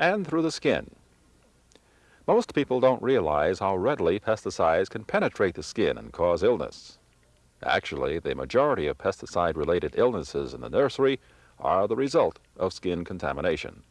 and through the skin. Most people don't realize how readily pesticides can penetrate the skin and cause illness. Actually, the majority of pesticide-related illnesses in the nursery are the result of skin contamination.